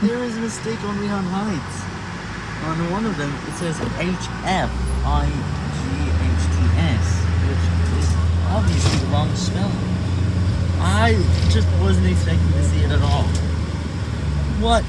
There is a mistake on Leon Heights. On one of them, it says H-F-I-G-H-T-S, which is obviously the wrong spelling. I just wasn't expecting to see it at all. What?